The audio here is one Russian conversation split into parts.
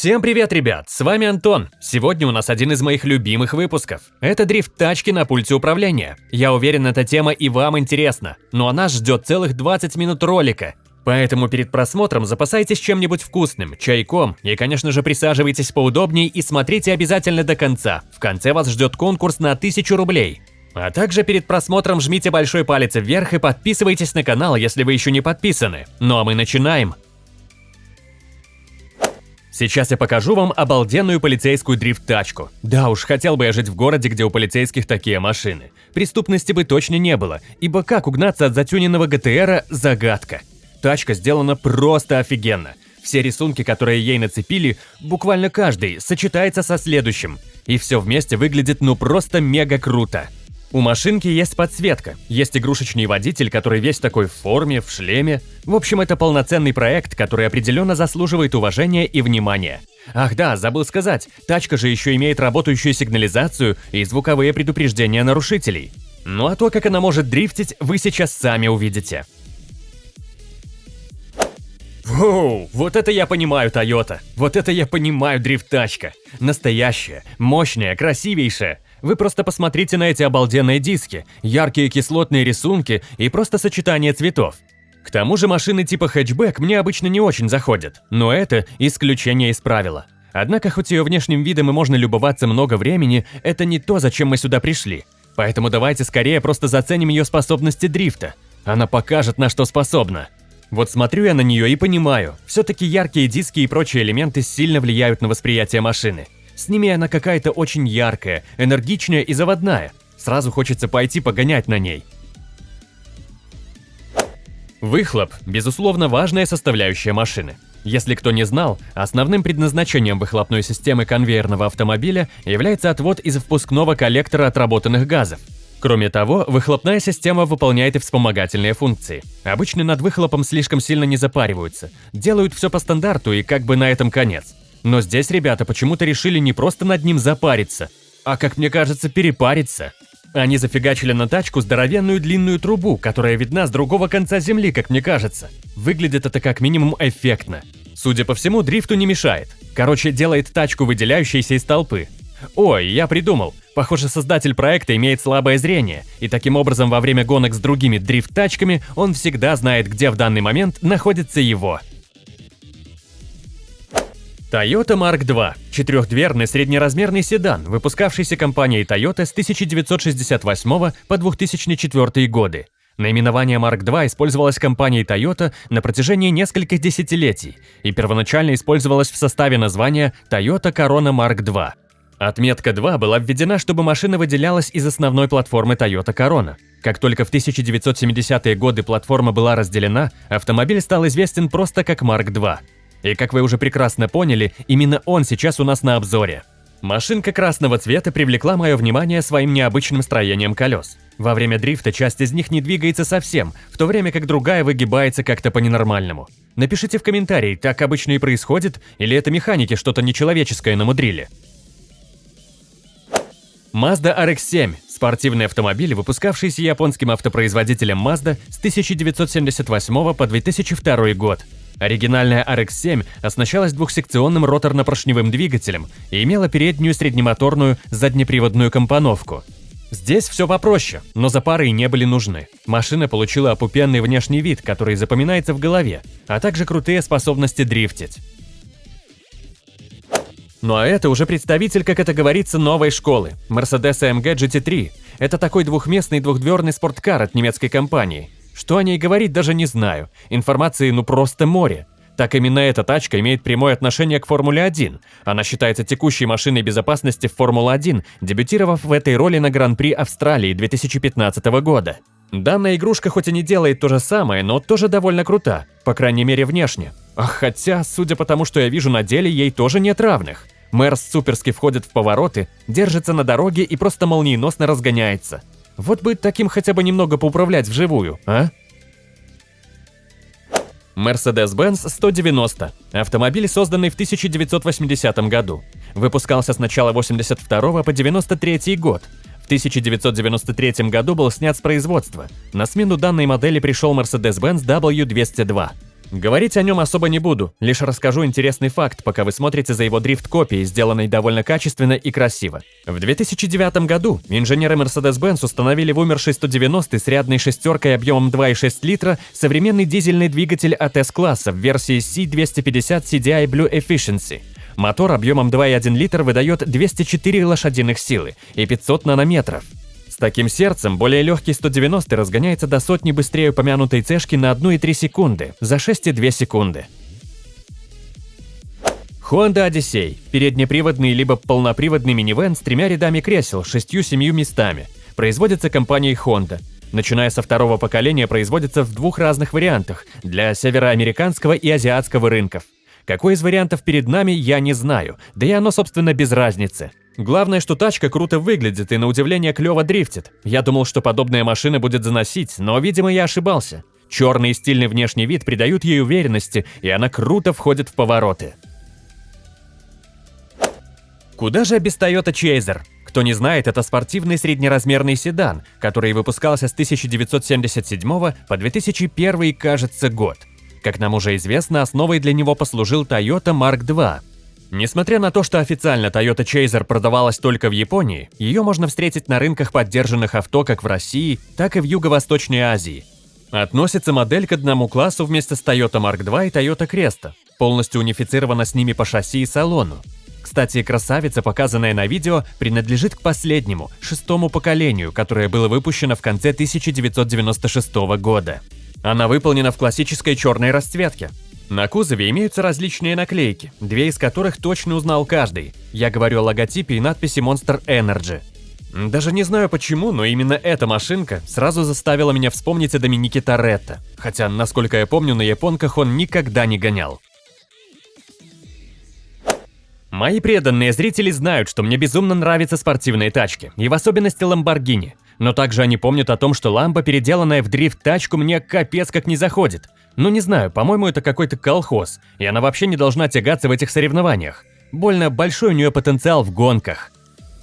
Всем привет, ребят! С вами Антон. Сегодня у нас один из моих любимых выпусков. Это дрифт тачки на пульте управления. Я уверен, эта тема и вам интересна, но она ждет целых 20 минут ролика. Поэтому перед просмотром запасайтесь чем-нибудь вкусным, чайком и, конечно же, присаживайтесь поудобнее и смотрите обязательно до конца. В конце вас ждет конкурс на 1000 рублей. А также перед просмотром жмите большой палец вверх и подписывайтесь на канал, если вы еще не подписаны. Ну а мы начинаем. Сейчас я покажу вам обалденную полицейскую дрифт-тачку. Да уж, хотел бы я жить в городе, где у полицейских такие машины. Преступности бы точно не было, ибо как угнаться от затюненного ГТРа – загадка. Тачка сделана просто офигенно. Все рисунки, которые ей нацепили, буквально каждый, сочетается со следующим. И все вместе выглядит ну просто мега круто. У машинки есть подсветка, есть игрушечный водитель, который весь такой в форме, в шлеме. В общем, это полноценный проект, который определенно заслуживает уважения и внимания. Ах да, забыл сказать, тачка же еще имеет работающую сигнализацию и звуковые предупреждения нарушителей. Ну а то, как она может дрифтить, вы сейчас сами увидите. Воу, вот это я понимаю, Тойота. Вот это я понимаю дрифт-тачка. Настоящая, мощная, красивейшая. Вы просто посмотрите на эти обалденные диски, яркие кислотные рисунки и просто сочетание цветов. К тому же машины типа хэтчбэк мне обычно не очень заходят, но это исключение из правила. Однако, хоть ее внешним видом и можно любоваться много времени, это не то, зачем мы сюда пришли. Поэтому давайте скорее просто заценим ее способности дрифта. Она покажет, на что способна. Вот смотрю я на нее и понимаю, все-таки яркие диски и прочие элементы сильно влияют на восприятие машины. С ними она какая-то очень яркая, энергичная и заводная. Сразу хочется пойти погонять на ней. Выхлоп – безусловно важная составляющая машины. Если кто не знал, основным предназначением выхлопной системы конвейерного автомобиля является отвод из впускного коллектора отработанных газов. Кроме того, выхлопная система выполняет и вспомогательные функции. Обычно над выхлопом слишком сильно не запариваются, делают все по стандарту и как бы на этом конец. Но здесь ребята почему-то решили не просто над ним запариться, а, как мне кажется, перепариться. Они зафигачили на тачку здоровенную длинную трубу, которая видна с другого конца земли, как мне кажется. Выглядит это как минимум эффектно. Судя по всему, дрифту не мешает. Короче, делает тачку, выделяющейся из толпы. Ой, я придумал. Похоже, создатель проекта имеет слабое зрение, и таким образом во время гонок с другими дрифт-тачками он всегда знает, где в данный момент находится его. Toyota Mark II – четырехдверный среднеразмерный седан, выпускавшийся компанией Toyota с 1968 по 2004 годы. Наименование Mark II использовалось компанией Toyota на протяжении нескольких десятилетий и первоначально использовалось в составе названия Toyota Corona Mark II. Отметка 2 была введена, чтобы машина выделялась из основной платформы Toyota Corona. Как только в 1970-е годы платформа была разделена, автомобиль стал известен просто как Mark II. И как вы уже прекрасно поняли, именно он сейчас у нас на обзоре. Машинка красного цвета привлекла мое внимание своим необычным строением колес. Во время дрифта часть из них не двигается совсем, в то время как другая выгибается как-то по-ненормальному. Напишите в комментарии, так обычно и происходит, или это механики что-то нечеловеческое намудрили. Mazda RX-7 – спортивный автомобиль, выпускавшийся японским автопроизводителем Mazda с 1978 по 2002 год. Оригинальная RX-7 оснащалась двухсекционным роторно-поршневым двигателем и имела переднюю среднемоторную заднеприводную компоновку. Здесь все попроще, но запары и не были нужны. Машина получила опупенный внешний вид, который запоминается в голове, а также крутые способности дрифтить. Ну а это уже представитель, как это говорится, новой школы – Mercedes AMG GT3. Это такой двухместный двухдверный спорткар от немецкой компании – что о ней говорить, даже не знаю. Информации ну просто море. Так именно эта тачка имеет прямое отношение к Формуле-1. Она считается текущей машиной безопасности в Формула-1, дебютировав в этой роли на Гран-при Австралии 2015 года. Данная игрушка хоть и не делает то же самое, но тоже довольно крута, по крайней мере внешне. Ах, хотя, судя по тому, что я вижу на деле, ей тоже нет равных. Мэрс суперски входит в повороты, держится на дороге и просто молниеносно разгоняется. Вот бы таким хотя бы немного поуправлять вживую, а? Mercedes-Benz 190. Автомобиль, созданный в 1980 году. Выпускался с начала 82 по 93 год. В 1993 году был снят с производства. На смену данной модели пришел Mercedes-Benz W202. Говорить о нем особо не буду, лишь расскажу интересный факт, пока вы смотрите за его дрифт-копией, сделанной довольно качественно и красиво. В 2009 году инженеры Mercedes-Benz установили в умершей 190 с рядной шестеркой объемом 2,6 литра современный дизельный двигатель от S-класса в версии C250 CDI Blue Efficiency. Мотор объемом 2,1 литр выдает 204 лошадиных силы и 500 нанометров таким сердцем более легкий 190 разгоняется до сотни быстрее упомянутой цешки на 1,3 секунды, за 6,2 секунды. Honda Odyssey – переднеприводный либо полноприводный минивэн с тремя рядами кресел, шестью-семью местами. Производится компанией Honda. Начиная со второго поколения производится в двух разных вариантах – для североамериканского и азиатского рынков. Какой из вариантов перед нами, я не знаю, да и оно, собственно, без разницы. Главное, что тачка круто выглядит и на удивление клево дрифтит. Я думал, что подобная машина будет заносить, но, видимо, я ошибался. Черный и стильный внешний вид придают ей уверенности, и она круто входит в повороты. Куда же без Toyota Chaser? Кто не знает, это спортивный среднеразмерный седан, который выпускался с 1977 по 2001, кажется, год. Как нам уже известно, основой для него послужил Toyota Mark II, Несмотря на то, что официально Toyota Chaser продавалась только в Японии, ее можно встретить на рынках поддержанных авто как в России, так и в Юго-Восточной Азии. Относится модель к одному классу вместе с Toyota Mark II и Toyota Cresta, полностью унифицирована с ними по шасси и салону. Кстати, красавица, показанная на видео, принадлежит к последнему, шестому поколению, которое было выпущено в конце 1996 года. Она выполнена в классической черной расцветке, на кузове имеются различные наклейки, две из которых точно узнал каждый. Я говорю о логотипе и надписи Monster Energy. Даже не знаю почему, но именно эта машинка сразу заставила меня вспомнить о Доминике Торетто, хотя, насколько я помню, на японках он никогда не гонял. Мои преданные зрители знают, что мне безумно нравятся спортивные тачки, и в особенности Lamborghini. Но также они помнят о том, что ламба, переделанная в дрифт-тачку, мне капец как не заходит. Ну не знаю, по-моему, это какой-то колхоз, и она вообще не должна тягаться в этих соревнованиях. Больно большой у нее потенциал в гонках.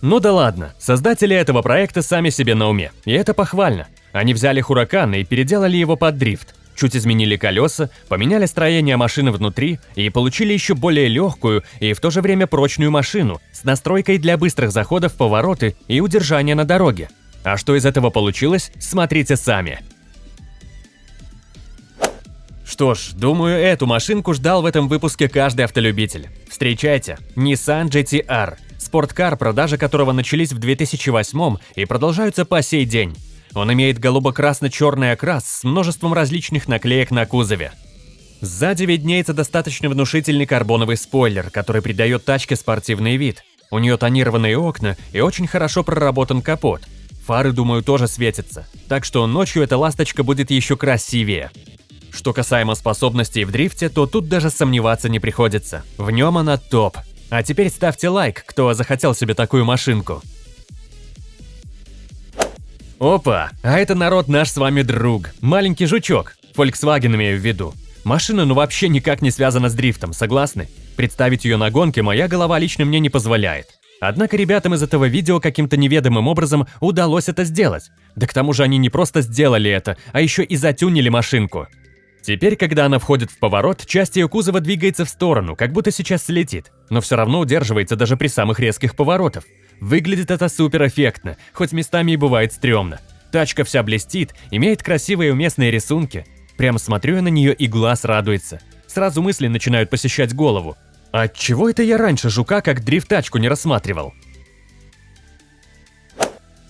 Ну да ладно, создатели этого проекта сами себе на уме, и это похвально. Они взяли Хуракан и переделали его под дрифт, чуть изменили колеса, поменяли строение машины внутри и получили еще более легкую и в то же время прочную машину с настройкой для быстрых заходов в повороты и удержания на дороге. А что из этого получилось, смотрите сами. Что ж, думаю, эту машинку ждал в этом выпуске каждый автолюбитель. Встречайте, Nissan GT-R, спорткар, продажи которого начались в 2008 и продолжаются по сей день. Он имеет голубо-красно-черный окрас с множеством различных наклеек на кузове. Сзади виднеется достаточно внушительный карбоновый спойлер, который придает тачке спортивный вид. У нее тонированные окна и очень хорошо проработан капот. Фары, думаю, тоже светятся, так что ночью эта ласточка будет еще красивее. Что касаемо способностей в дрифте, то тут даже сомневаться не приходится. В нем она топ. А теперь ставьте лайк, кто захотел себе такую машинку. Опа, а это народ наш с вами друг. Маленький жучок. Volkswagen имею в виду. Машина ну вообще никак не связана с дрифтом, согласны? Представить ее на гонке моя голова лично мне не позволяет. Однако ребятам из этого видео каким-то неведомым образом удалось это сделать. Да к тому же они не просто сделали это, а еще и затюнили машинку. Теперь, когда она входит в поворот, часть ее кузова двигается в сторону, как будто сейчас слетит, но все равно удерживается даже при самых резких поворотах. Выглядит это супер эффектно, хоть местами и бывает стрёмно. Тачка вся блестит, имеет красивые уместные рисунки. Прямо смотрю я на нее и глаз радуется. Сразу мысли начинают посещать голову. А чего это я раньше жука как дрифт-тачку не рассматривал?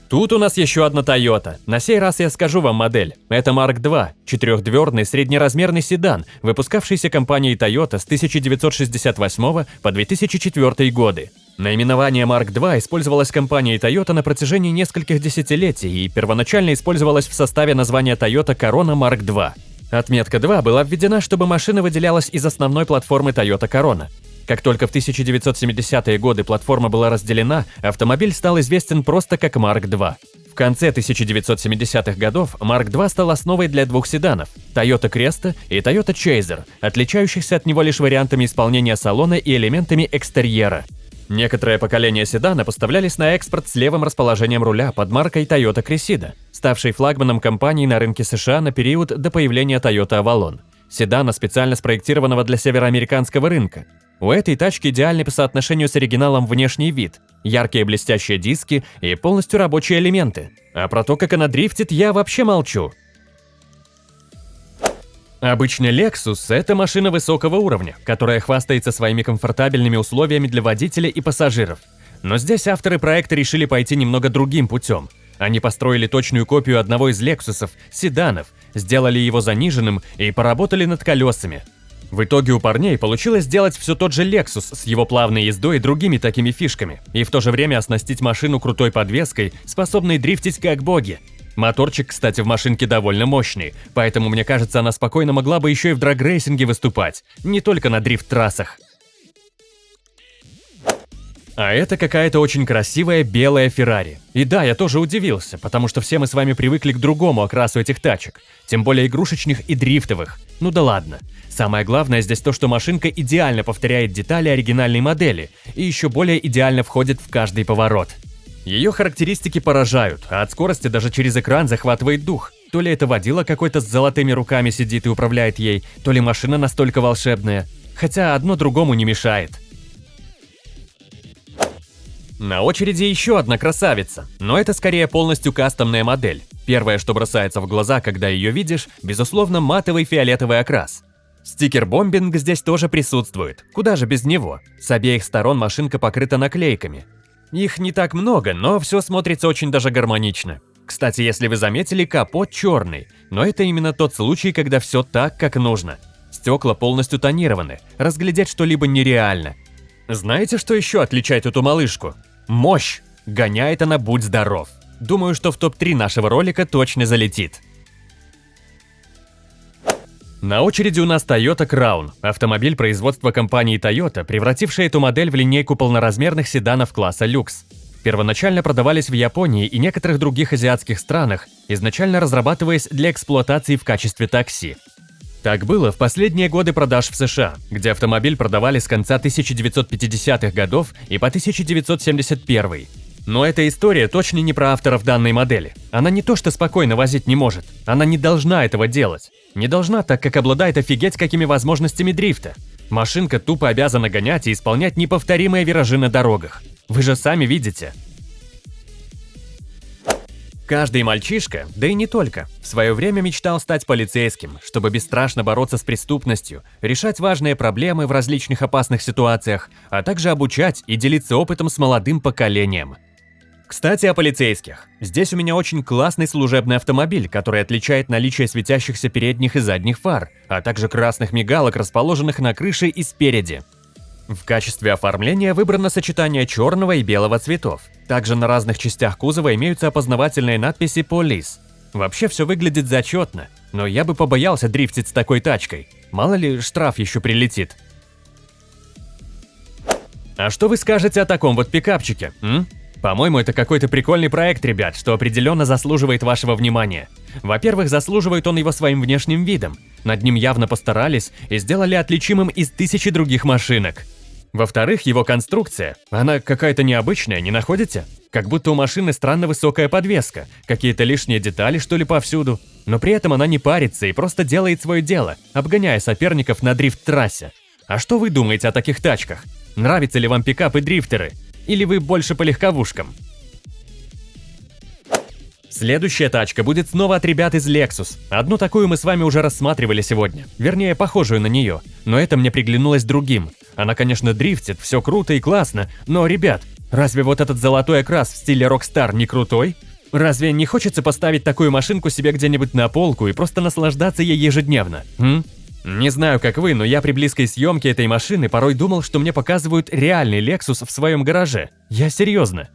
Тут у нас еще одна Toyota. На сей раз я скажу вам модель. Это Mark II, четырехдверный среднеразмерный седан, выпускавшийся компанией Toyota с 1968 по 2004 годы. Наименование Mark II использовалось компанией Toyota на протяжении нескольких десятилетий и первоначально использовалось в составе названия Toyota Corona Mark II. Отметка 2 была введена, чтобы машина выделялась из основной платформы Toyota Corona. Как только в 1970-е годы платформа была разделена, автомобиль стал известен просто как Mark II. В конце 1970-х годов Mark II стал основой для двух седанов – Toyota Cresta и Toyota Chaser, отличающихся от него лишь вариантами исполнения салона и элементами экстерьера. Некоторые поколения седана поставлялись на экспорт с левым расположением руля под маркой Toyota Cressida, ставшей флагманом компании на рынке США на период до появления Toyota Avalon – седана, специально спроектированного для североамериканского рынка. У этой тачки идеальный по соотношению с оригиналом внешний вид, яркие блестящие диски и полностью рабочие элементы. А про то, как она дрифтит, я вообще молчу. Обычный Lexus – это машина высокого уровня, которая хвастается своими комфортабельными условиями для водителя и пассажиров. Но здесь авторы проекта решили пойти немного другим путем. Они построили точную копию одного из Lexus'ов, седанов, сделали его заниженным и поработали над колесами. В итоге у парней получилось сделать все тот же Lexus с его плавной ездой и другими такими фишками, и в то же время оснастить машину крутой подвеской, способной дрифтить как боги. Моторчик, кстати, в машинке довольно мощный, поэтому мне кажется, она спокойно могла бы еще и в драгрейсинге выступать, не только на дрифт-трассах. А это какая-то очень красивая белая Феррари. И да, я тоже удивился, потому что все мы с вами привыкли к другому окрасу этих тачек, тем более игрушечных и дрифтовых. Ну да ладно. Самое главное здесь то, что машинка идеально повторяет детали оригинальной модели и еще более идеально входит в каждый поворот. Ее характеристики поражают, а от скорости даже через экран захватывает дух. То ли это водила какой-то с золотыми руками сидит и управляет ей, то ли машина настолько волшебная. Хотя одно другому не мешает. На очереди еще одна красавица, но это скорее полностью кастомная модель. Первое, что бросается в глаза, когда ее видишь, безусловно, матовый фиолетовый окрас. Стикер-бомбинг здесь тоже присутствует, куда же без него. С обеих сторон машинка покрыта наклейками, их не так много, но все смотрится очень даже гармонично. Кстати, если вы заметили, капот черный, но это именно тот случай, когда все так, как нужно. Стекла полностью тонированы, разглядеть что-либо нереально. Знаете, что еще отличает эту малышку? Мощь! Гоняет она будь здоров. Думаю, что в топ-3 нашего ролика точно залетит. На очереди у нас Toyota Crown, автомобиль производства компании Toyota, превративший эту модель в линейку полноразмерных седанов класса люкс. Первоначально продавались в Японии и некоторых других азиатских странах, изначально разрабатываясь для эксплуатации в качестве такси. Так было в последние годы продаж в США, где автомобиль продавали с конца 1950-х годов и по 1971 но эта история точно не про авторов данной модели. Она не то что спокойно возить не может, она не должна этого делать. Не должна, так как обладает офигеть какими возможностями дрифта. Машинка тупо обязана гонять и исполнять неповторимые виражи на дорогах. Вы же сами видите. Каждый мальчишка, да и не только, в свое время мечтал стать полицейским, чтобы бесстрашно бороться с преступностью, решать важные проблемы в различных опасных ситуациях, а также обучать и делиться опытом с молодым поколением – кстати, о полицейских. Здесь у меня очень классный служебный автомобиль, который отличает наличие светящихся передних и задних фар, а также красных мигалок, расположенных на крыше и спереди. В качестве оформления выбрано сочетание черного и белого цветов. Также на разных частях кузова имеются опознавательные надписи «Полис». Вообще все выглядит зачетно, но я бы побоялся дрифтить с такой тачкой. Мало ли, штраф еще прилетит. А что вы скажете о таком вот пикапчике? По-моему, это какой-то прикольный проект, ребят, что определенно заслуживает вашего внимания. Во-первых, заслуживает он его своим внешним видом. Над ним явно постарались и сделали отличимым из тысячи других машинок. Во-вторых, его конструкция. Она какая-то необычная, не находите? Как будто у машины странно высокая подвеска, какие-то лишние детали, что ли, повсюду. Но при этом она не парится и просто делает свое дело, обгоняя соперников на дрифт-трассе. А что вы думаете о таких тачках? Нравятся ли вам пикапы дрифтеры? Или вы больше по легковушкам? Следующая тачка будет снова от ребят из Lexus. Одну такую мы с вами уже рассматривали сегодня. Вернее, похожую на нее. Но это мне приглянулось другим. Она, конечно, дрифтит, все круто и классно. Но, ребят, разве вот этот золотой окрас в стиле Rockstar не крутой? Разве не хочется поставить такую машинку себе где-нибудь на полку и просто наслаждаться ей ежедневно? М? Не знаю, как вы, но я при близкой съемке этой машины порой думал, что мне показывают реальный Lexus в своем гараже. Я серьезно.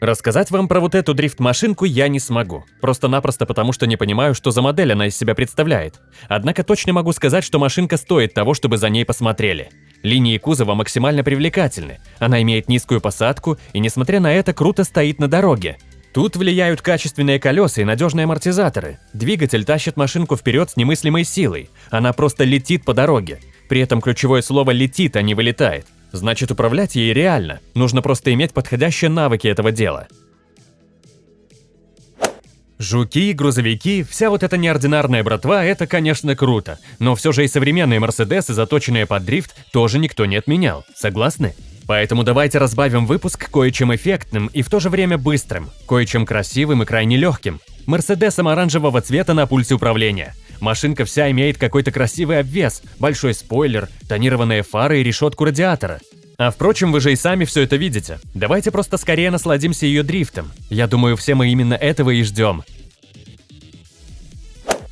Рассказать вам про вот эту дрифт-машинку я не смогу. Просто-напросто потому, что не понимаю, что за модель она из себя представляет. Однако точно могу сказать, что машинка стоит того, чтобы за ней посмотрели. Линии кузова максимально привлекательны. Она имеет низкую посадку и, несмотря на это, круто стоит на дороге. Тут влияют качественные колеса и надежные амортизаторы. Двигатель тащит машинку вперед с немыслимой силой. Она просто летит по дороге. При этом ключевое слово «летит», а не «вылетает». Значит, управлять ей реально. Нужно просто иметь подходящие навыки этого дела. Жуки, грузовики, вся вот эта неординарная братва – это, конечно, круто. Но все же и современные Мерседесы, заточенные под дрифт, тоже никто не отменял. Согласны? Поэтому давайте разбавим выпуск кое-чем эффектным и в то же время быстрым, кое-чем красивым и крайне легким. Мерседесом оранжевого цвета на пульсе управления. Машинка вся имеет какой-то красивый обвес, большой спойлер, тонированные фары и решетку радиатора. А впрочем, вы же и сами все это видите. Давайте просто скорее насладимся ее дрифтом. Я думаю, все мы именно этого и ждем.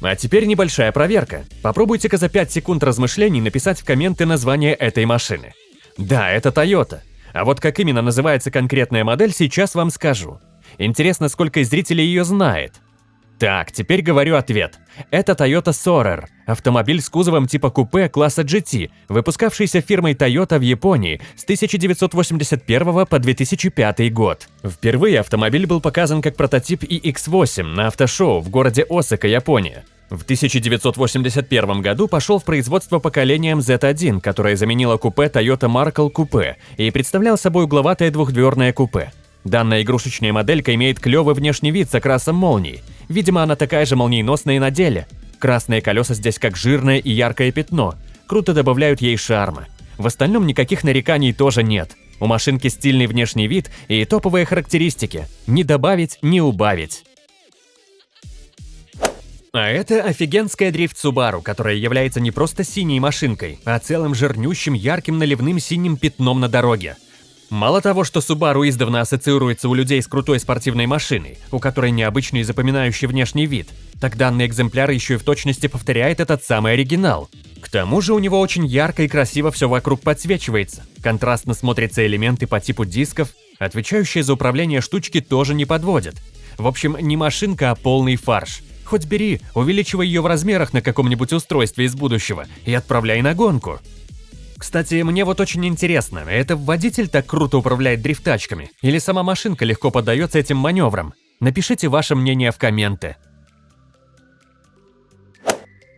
А теперь небольшая проверка. Попробуйте-ка за 5 секунд размышлений написать в комменты название этой машины. Да, это Toyota. А вот как именно называется конкретная модель, сейчас вам скажу. Интересно, сколько из зрителей ее знает. Так, теперь говорю ответ. Это Toyota Sorer, автомобиль с кузовом типа купе класса GT, выпускавшийся фирмой Toyota в Японии с 1981 по 2005 год. Впервые автомобиль был показан как прототип iX8 на автошоу в городе Осака, Япония. В 1981 году пошел в производство поколением Z1, которое заменило купе Toyota Markle Coupe и представлял собой угловатое двухдверное купе. Данная игрушечная моделька имеет клевый внешний вид с окрасом молний. Видимо, она такая же молниеносная и на деле. Красные колеса здесь как жирное и яркое пятно. Круто добавляют ей шарма. В остальном никаких нареканий тоже нет. У машинки стильный внешний вид и топовые характеристики. Не добавить, не убавить. А это офигенская дрифт Subaru, которая является не просто синей машинкой, а целым жирнющим ярким наливным синим пятном на дороге. Мало того, что Subaru издавна ассоциируется у людей с крутой спортивной машиной, у которой необычный и запоминающий внешний вид, так данный экземпляр еще и в точности повторяет этот самый оригинал. К тому же у него очень ярко и красиво все вокруг подсвечивается, контрастно смотрятся элементы по типу дисков, отвечающие за управление штучки тоже не подводят. В общем, не машинка, а полный фарш – Хоть бери, увеличивай ее в размерах на каком-нибудь устройстве из будущего и отправляй на гонку. Кстати, мне вот очень интересно, это водитель так круто управляет дрифтачками? Или сама машинка легко поддается этим маневрам? Напишите ваше мнение в комменты.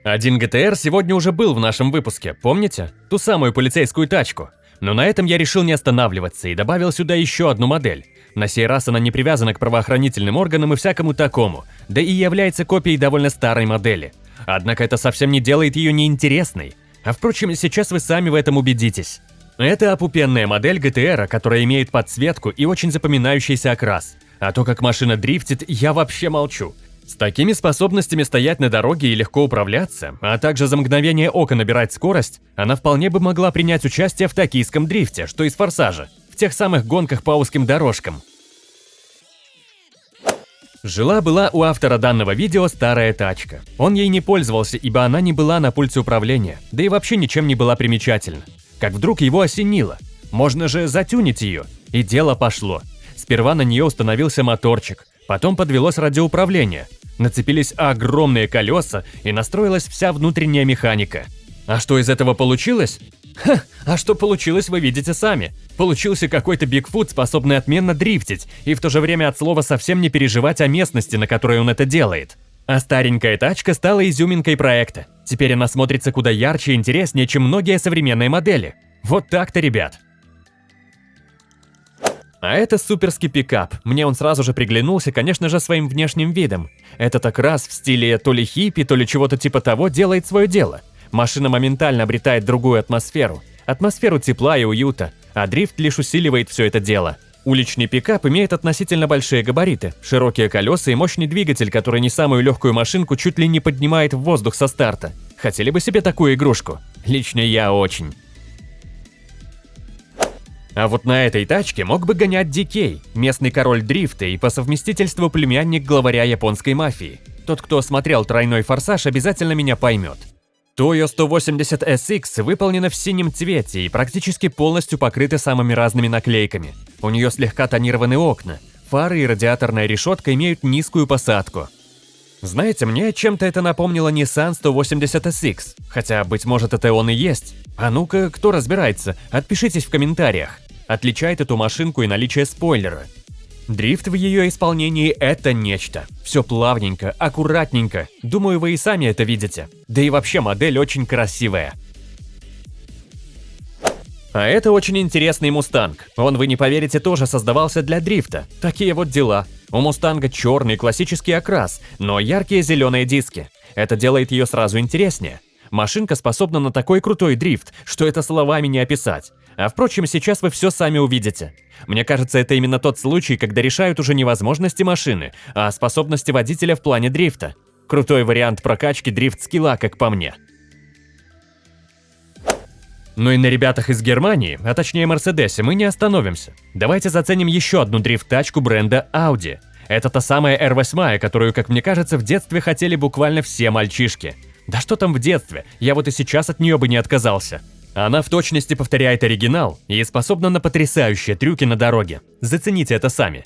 Один ГТР сегодня уже был в нашем выпуске, помните? Ту самую полицейскую тачку. Но на этом я решил не останавливаться и добавил сюда еще одну модель. На сей раз она не привязана к правоохранительным органам и всякому такому, да и является копией довольно старой модели. Однако это совсем не делает ее неинтересной. А впрочем, сейчас вы сами в этом убедитесь. Это опупенная модель GTR, которая имеет подсветку и очень запоминающийся окрас. А то, как машина дрифтит, я вообще молчу. С такими способностями стоять на дороге и легко управляться, а также за мгновение ока набирать скорость, она вполне бы могла принять участие в токийском дрифте, что из «Форсажа» в тех самых гонках по узким дорожкам. Жила-была у автора данного видео старая тачка. Он ей не пользовался, ибо она не была на пульте управления, да и вообще ничем не была примечательна. Как вдруг его осенило. Можно же затюнить ее. И дело пошло. Сперва на нее установился моторчик, потом подвелось радиоуправление. Нацепились огромные колеса и настроилась вся внутренняя механика. А что из этого получилось? Ха, а что получилось, вы видите сами. Получился какой-то Бигфут, способный отменно дрифтить, и в то же время от слова совсем не переживать о местности, на которой он это делает. А старенькая тачка стала изюминкой проекта. Теперь она смотрится куда ярче и интереснее, чем многие современные модели. Вот так-то, ребят. А это суперский пикап. Мне он сразу же приглянулся, конечно же, своим внешним видом. Это так раз в стиле то ли хиппи, то ли чего-то типа того делает свое дело. Машина моментально обретает другую атмосферу. Атмосферу тепла и уюта, а дрифт лишь усиливает все это дело. Уличный пикап имеет относительно большие габариты, широкие колеса и мощный двигатель, который не самую легкую машинку чуть ли не поднимает в воздух со старта. Хотели бы себе такую игрушку? Лично я очень. А вот на этой тачке мог бы гонять Дикей, местный король дрифта и по совместительству племянник главаря японской мафии. Тот, кто смотрел «Тройной форсаж», обязательно меня поймет. Toyo 180 SX выполнена в синем цвете и практически полностью покрыта самыми разными наклейками. У нее слегка тонированы окна, фары и радиаторная решетка имеют низкую посадку. Знаете, мне чем-то это напомнило Nissan 180 SX, хотя, быть может, это он и есть. А ну-ка, кто разбирается, отпишитесь в комментариях. Отличает эту машинку и наличие спойлера. Дрифт в ее исполнении – это нечто. Все плавненько, аккуратненько. Думаю, вы и сами это видите. Да и вообще модель очень красивая. А это очень интересный Мустанг. Он, вы не поверите, тоже создавался для дрифта. Такие вот дела. У Мустанга черный классический окрас, но яркие зеленые диски. Это делает ее сразу интереснее. Машинка способна на такой крутой дрифт, что это словами не описать. А впрочем, сейчас вы все сами увидите. Мне кажется, это именно тот случай, когда решают уже не возможности машины, а способности водителя в плане дрифта. Крутой вариант прокачки дрифт-скилла, как по мне. Ну и на ребятах из Германии, а точнее Мерседесе, мы не остановимся. Давайте заценим еще одну дрифт-тачку бренда Audi. Это та самая R8, которую, как мне кажется, в детстве хотели буквально все мальчишки. Да что там в детстве, я вот и сейчас от нее бы не отказался. Она в точности повторяет оригинал и способна на потрясающие трюки на дороге. Зацените это сами.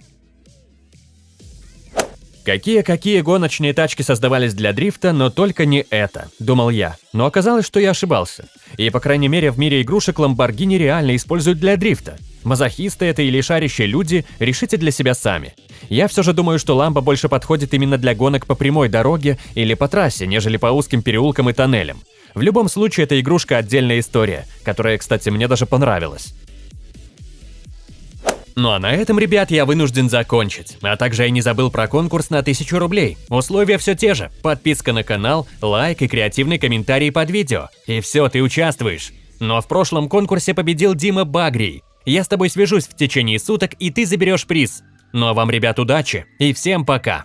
Какие-какие гоночные тачки создавались для дрифта, но только не это, думал я. Но оказалось, что я ошибался. И, по крайней мере, в мире игрушек Lamborghini реально используют для дрифта. Мазохисты это или шарящие люди, решите для себя сами. Я все же думаю, что ламба больше подходит именно для гонок по прямой дороге или по трассе, нежели по узким переулкам и тоннелям. В любом случае, эта игрушка отдельная история, которая, кстати, мне даже понравилась. Ну а на этом, ребят, я вынужден закончить. А также я не забыл про конкурс на 1000 рублей. Условия все те же. Подписка на канал, лайк и креативный комментарий под видео. И все, ты участвуешь. Но в прошлом конкурсе победил Дима Багрий. Я с тобой свяжусь в течение суток, и ты заберешь приз. Ну а вам, ребят, удачи и всем пока!